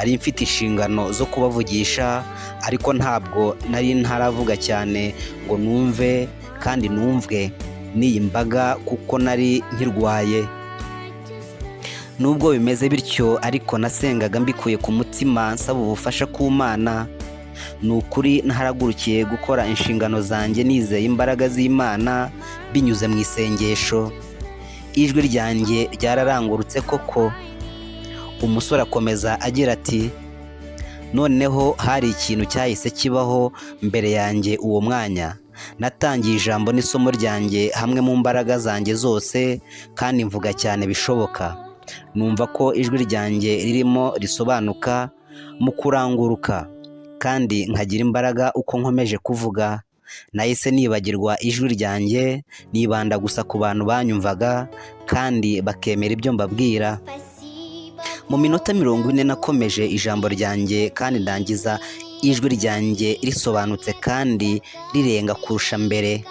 nari mfite inshingano zo kubavugisha ariko ntabwo nari ntaravuga cyane ngo numve kandi numvwe n'iyi mbaga kuko nari nkirwaye. Nubwo bimeze bityo ariko nasengaga mbikuye ku mutima nsaba ubufasha ku mana ni ukuri ntaragurukiye gukora inshingano zanjye nizeye imbaraga z'imana binyuze mu isengesho. Ijwi ryanjye ryararangurutse koko. Umusore akomeza agira ati noneho hari ikintu cyahise kibaho mbere yanjye uwo mwanya. Natangiye ijambo n'isomo ryanjye hamwe mu mbaraga zanjye zose kandi mvuga cyane bishoboka. Numva ko ijwi ryanjye ririmo risobanuka mu kuranguruka kandi nkagira imbaraga uko nkomeje kuvuga. Nahise nibagirwa ijwi ryanjye nibanda gusa ku bantu banyumvaga kandi bakemera ibyo mbabwira. Mu minota mirongo ine nakomeje ijambo ryanjye kandi ndangiza ijwi ryanjye risobanutse kandi rirenga kurusha mbere.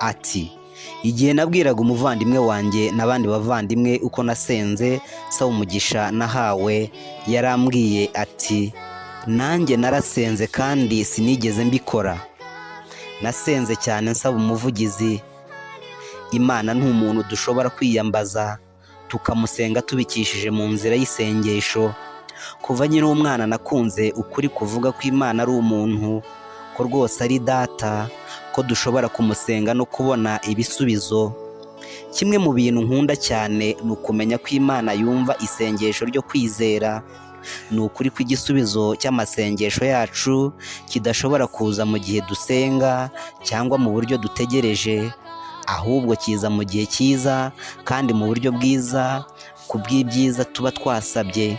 Ati igihe nabwiraga umuvandimwe wanjye n'abandi bavandimwe uko nasenze saba umugisha nahawe yarambwiye ati nanjye narasenze kandi sinigeze mbikora. Nasenze cyane nsaba umuvugizi imana ni umuntu dushobora kwiyambaza. Tukamusenga tubikishije mu nzira y'isengesho. Kuva nyiri umwana nakunze ukuri kuvuga ko imana ari umuntu ko rwose ari data ko dushobora kumusenga no kubona ibisubizo. Kimwe mu bintu nkunda cyane ni ukumenya ko imana yumva isengesho ryo kwizera. Ni ukuri ko igisubizo cy'amasengesho yacu kidashobora kuza mu gihe dusenga cyangwa mu buryo dutegereje. Ahubwo kiza mu gihe cyiza kandi mu buryo bwiza ku bw'ibyiza tuba twasabye.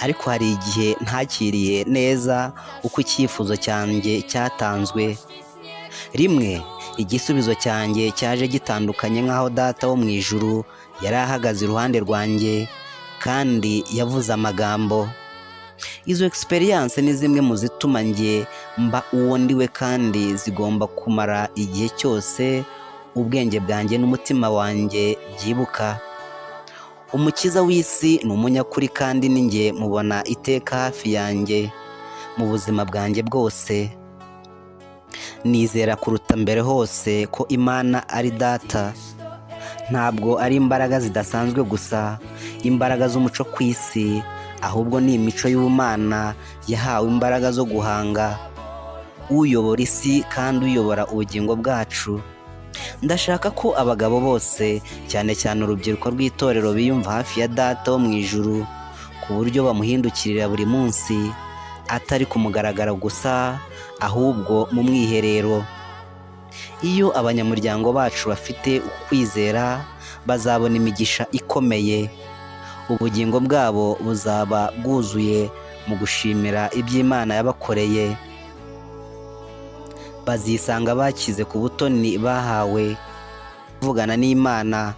Ariko hari igihe ntakiriye neza uko icyifuzo cyanjye cyatanzwe. Rimwe igisubizo cyanjye cyaje gitandukanye nk'aho data wo mu ijuru yari ahagaze iruhande rwanjye kandi yavuze amagambo. Izo egisperiyanse ni zimwe mu zituma njye mba uwo ndiwe kandi zigomba kumara igihe cyose ubwenge bwanjye n'umutima wanjye byibuka. Umukiza w'isi ni umunyakuri kandi ninjye mubona iteka hafi yanjye mu buzima bwanjye bwose. Nizera kuruta mbere hose ko imana ari data. Ntabwo ari imbaraga zidasanzwe gusa imbaraga z'umuco ku isi ahubwo ni imico y'ubumana yahawe imbaraga zo guhanga uyobora isi kandi uyobora ubugingo bwacu. Ndashaka ko abagabo bose cyane cyane urubyiruko rw'itorero biyumva hafi ya data wo mu ijuru ku buryo bamuhindukirira buri munsi atari ku mugaragaro gusa ahubwo mu mwiherero. Iyo abanyamuryango bacu bafite ukwizera bazabona imigisha ikomeye. Ubugingo bwabo buzaba bwuzuye mu gushimira iby'imana yabakoreye. Bazisanga bakize ku butoni bahawe kuvugana n'imana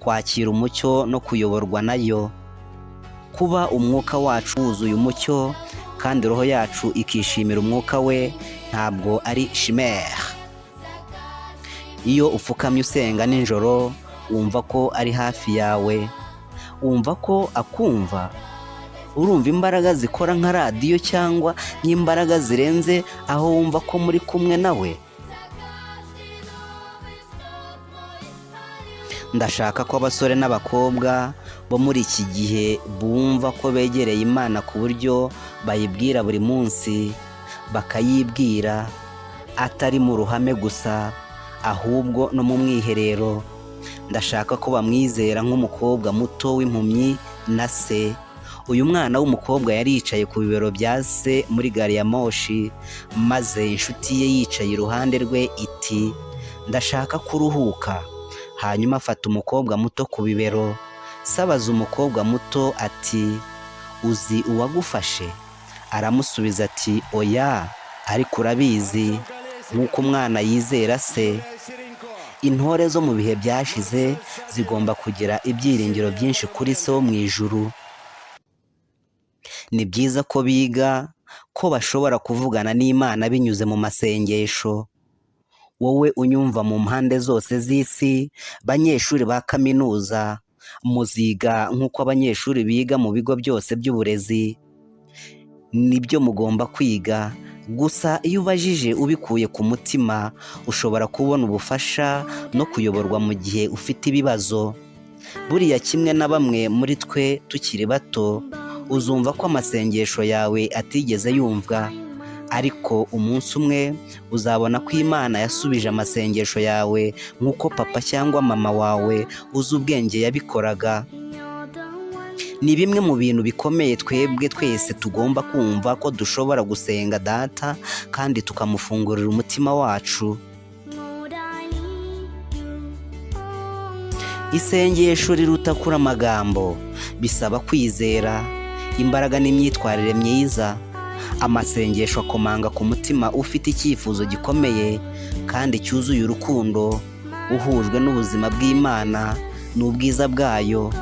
kwakira umucyo no kuyoborwa na yo. Kuba umwuka wacu wuzuye umucyo kandi roho yacu ikishimira umwuka we ntabwo ari shimere iyo upfukamye usenga nijoro wumva ko ari hafi yawe. Wumva ko akumva urumva imbaraga zikora nka radiyo cyangwa nk'imbaraga zirenze aho wumva ko muri kumwe nawe. Ndashaka ko abasore n'abakobwa bo muri iki gihe bumva ko begereye imana ku buryo bayibwira buri munsi bakayibwira atari mu ruhame gusa ahubwo no mu mwiherero. Ndashaka ko bamwizera nk'umukobwa muto w'impumyi na se. Uyu mwana w'umukobwa yari yicaye ku bibero bya se muri gari ya moshi maze inshuti ye yicaye iruhande rwe iti ndashaka kuruhuka. Hanyuma afata umukobwa muto ku bibero. Sabaza umukobwa muto ati uzi uwagufashe? Aramusubiza ati oya ariko urabizi. Nk'uko umwana yizera se. Intore zo mu bihe byashize zigomba kugira ibyiringiro byinshi kuri se wo mu ijuru. Ni byiza ko biga ko bashobora kuvugana n'imana binyuze mu masengesho. Wowe unyumva mu mpande zose z'isi banyeshuri ba kaminuza muziga nk'uko abanyeshuri biga mu bigo byose by'uburezi. Nibyo mugomba kwiga gusa iyo ubajije ubikuye ku mutima ushobora kubona ubufasha no kuyoborwa mu gihe ufite ibibazo. Buriya kimwe na bamwe muri twe tukiri bato uzumva ko amasengesho yawe atigeze yumvwa ariko umunsi umwe uzabona ko imana yasubije amasengesho yawe nk'uko papa cyangwa mama wawe uzi ubwenge yabikoraga. Ni bimwe mu bintu bikomeye twebwe twese tugomba kumva ko dushobora gusenga data kandi tukamufungurira umutima wacu. Isengesho riruta kuri amagambo bisaba kwizera. Imbaraga n'imyitwarire myiza. Amasengesho akomanga ku mutima ufite icyifuzo gikomeye kandi cyuzuye urukundo uhujwe n'ubuzima bw'imana n'ubwiza bwayo.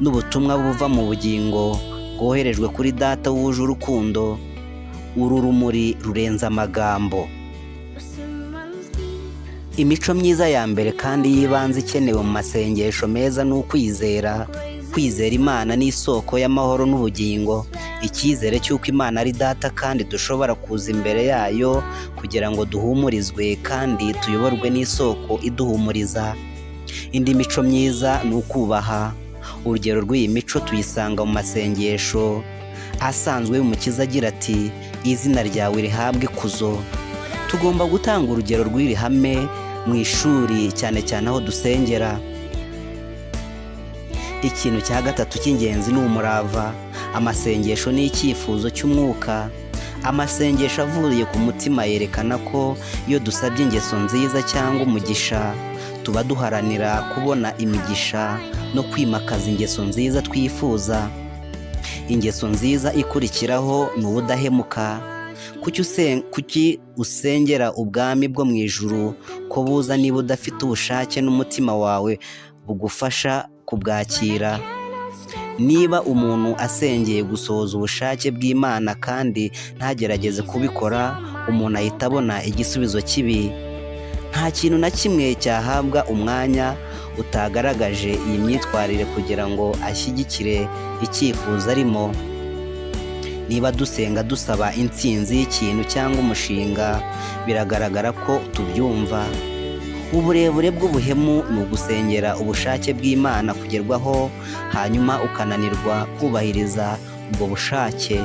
N'ubutumwa buva mu bugingo bwoherejwe kuri data wuje urukundo uru rumuri rurenze amagambo. Imico myiza ya mbere kandi y'ibanze ikenewe mu masengesho meza ni ukwizera kwizera imana ni isoko y'amahoro n'ubugingo icyizere cy'uko imana ari data kandi dushobora kuza imbere yayo kugira ngo duhumurizwe kandi tuyoborwe n'isoko iduhumuriza. Indi mico myiza ni ukubaha. Urugero rw'iyi mico tuyisanga mu masengesho asanzwe y'umukiza agira ati izina ryawe rihabwe ikuzo. Tugomba gutanga urugero rw'iri hame mu ishuri cyane cyane aho dusengera. Ikintu cya gatatu cy'ingenzi ni umurava. Amasengesho ni icyifuzo cy'umwuka. Amasengesho avuye ku mutima yerekana ko iyo dusabye ingeso nziza cyangwa umugisha tuba duharanira kubona imigisha no kwimakaza ingeso nziza twifuza. Ingeso nziza ikurikiraho ni ubudahemuka. Kuki usengera ubwami bwo mu ijuru ko buza niba udafite ubushake n'umutima wawe bugufasha kubwakira? Niba umuntu asengeye gusohoza ubushake bw'imana kandi ntagerageze kubikora umuntu ahita abona igisubizo kibi. Nta kintu na kimwe cyahabwa umwanya utagaragaje iyi myitwarire kugira ngo ashyigikire icyifuzo arimo. Niba dusenga dusaba intsinzi y'ikintu cyangwa umushinga biragaragara ko tubyumva. Uburebure bw'ubuhemu ni ugusengera ubushake bw'imana kugerwaho hanyuma ukananirwa kubahiriza ubwo bushake.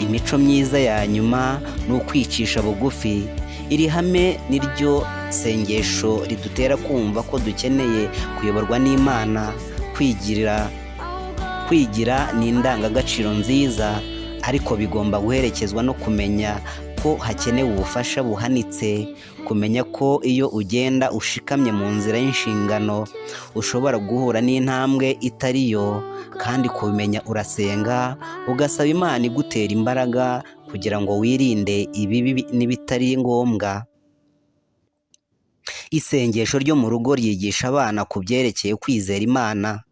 Imico myiza ya nyuma ni ukwicisha bugufi. Iri hame niryo sengesho ridutera kumva ko dukeneye kuyoborwa n'imana kwigirira kwigira ni indangagaciro nziza ariko bigomba guherekezwa no kumenya ko hakenewe ubufasha buhanitse kumenya ko iyo ugenda ushikamye mu nzira y'inshingano ushobora guhura n'intambwe itari yo kandi kubimenya urasenga ugasaba imana igutera imbaraga kugira ngo wirinde ibibi n'ibitari ngombwa. Isengesho ryo mu rugo ryigisha abana ku byerekeye kwizera imana.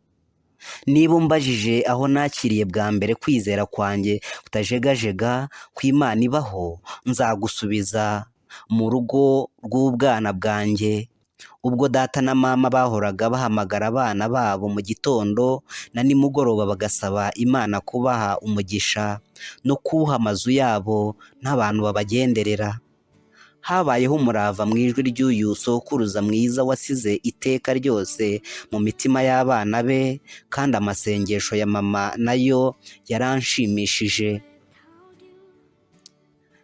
Niba umbajije aho nakiriye bwa mbere kwizera kwanjye kutajegajega ko imana ibaho nzagusubiza mu rugo rw'ubwana bwanjye. Ubwo data na mama bahoraga bahamagara abana babo mu gitondo na nimugoroba bagasaba imana kubaha umugisha no kuwuha amazu yabo n'abantu babagenderera. Habayeho umurava mu ijwi ry'uyu sokuruza mwiza wasize iteka ryose mu mitima y'abana be kandi amasengesho ya mama na yo yaranshimishije.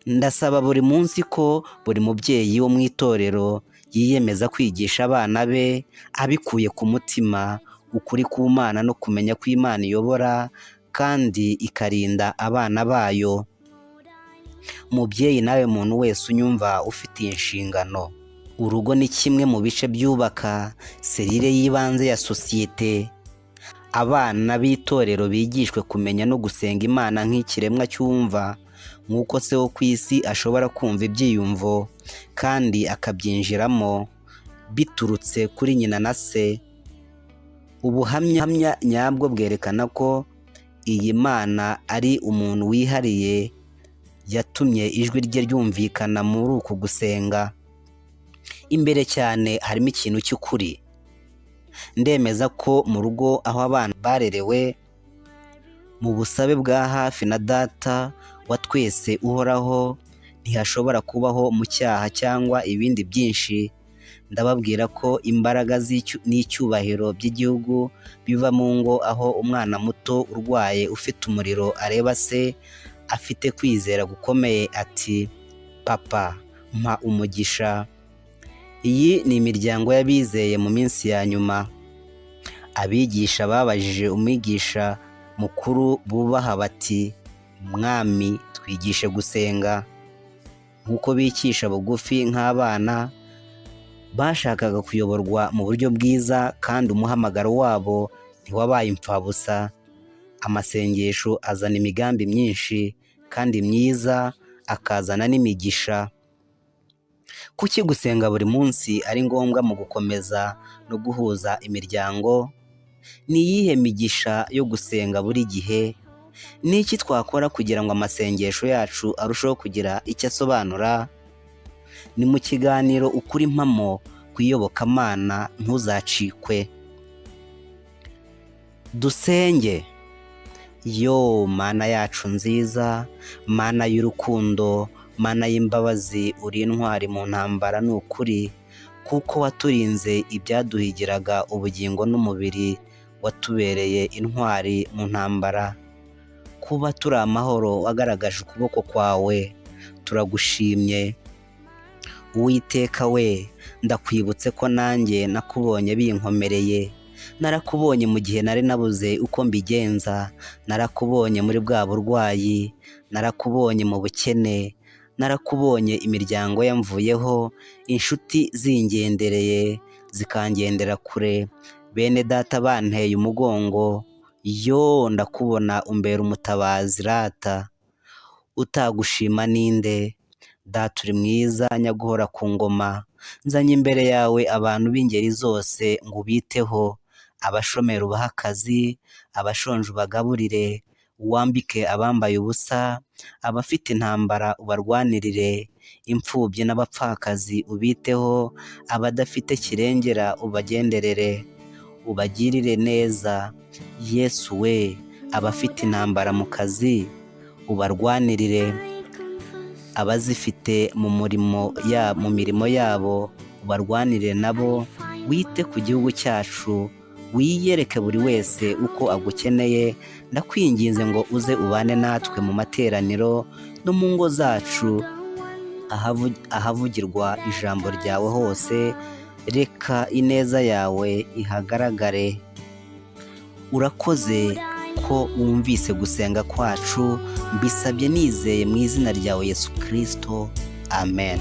Ndasaba buri munsi ko buri mubyeyi wo mu itorero yiyemeza kwigisha abana be abikuye ku mutima ukuri k'umwana no kumenya ko imana iyobora kandi ikarinda abana bayo. Mubyeyi nawe muntu wese unyumva ufitiye inshingano. Urugo ni kimwe mu bice byubaka serire y'ibanze ya sosiyete. Abana b'itorero bigishwe kumenya no gusenga imana nk'ikiremwa cyumva nk'uko se wo ku isi ashobora kumva ibyiyumvo kandi akabyinjiramo biturutse kuri nyina na se. Ubuhamya nyabwo bwerekana ko iyi mana ari umuntu wihariye yatumye ijwi rye ryumvikana muri uku gusenga. Imbere cyane harimo ikintu cy'ukuri. Ndemeza ko mu rugo aho abana barerewe mu busabe bwa hafi na data wa twese uhoraho ntihashobora kubaho mu cyaha cyangwa ibindi byinshi. Ndababwira ko imbaraga n'icyubahiro by'igihugu biva mu ngo aho umwana muto urwaye ufite umuriro areba se afite kwizera gukomeye ati papa mpa umugisha. Iyi ni imiryango y'abizeye mu minsi ya nyuma. Abigisha babajije umwigisha mukuru bubaha bati mwami twigishe gusenga. Nk'uko bicisha bugufi nk'abana bashakaga kuyoborwa mu buryo bwiza kandi umuhamagaro wabo ntiwabaye imfabusa amasengesho azana imigambi myinshi kandi myiza akazana n'imigisha. Kuki gusenga buri munsi ari ngombwa mu gukomeza no guhuza imiryango? Ni iyihe migisha yo gusenga buri gihe? Ni iki twakora kugira ngo amasengesho yacu arusheho kugira icyo asobanura? Ni mu kiganiro ukuri impamo ku iyobokamana ntuzacikwe. Dusenge. Yo mana yacu nziza mana y'urukundo mana y'imbabazi uri intwari mu ntambara ni ukuri kuko waturinze ibyaduhigiraga ubugingo n'umubiri watubereye intwari mu ntambara. Kuba turi amahoro wagaragaje ukuboko kwawe turagushimye. Uwiteka we ndakwibutse ko nanjye nakubonye binkomereye. Narakubonye mu gihe nari nabuze uko mbigenza. Narakubonye muri bwa burwayi. Narakubonye mu bukene. Narakubonye imiryango yamvuyeho. Inshuti zingendereye. Zikangendera kure. Bene data banteye umugongo. Yo ndakubona umbera umutabazi rata. Utagushima ninde? Data uri mwiza nyaguhora ku ngoma. Nzanye imbere yawe abantu b'ingeri zose ngo ubiteho. Abashomeri ubahe akazi abashonje ubagaburire. Wambike abambaye ubusa abafite intambara ubarwanirire. Imfubyi n'abapfakazi ubiteho abadafite kirengera ubagenderere. Ubagirire neza. Yesu we abafite intambara mu kazi ubarwanirire. Abazifite mu murimo ya mu mirimo yabo ubarwanire nabo. Wite ku gihugu cyacu wiyereke buri wese uko agukeneye. Ndakwinginze ngo uze ubane natwe mu materaniro no mu ngo zacu ahavugirwa ijambo ryawe hose. Reka ineza yawe ihagaragare. Urakoze ko wumvise gusenga kwacu mbisabye nizeye mu izina ryawe yesu kirisito amen.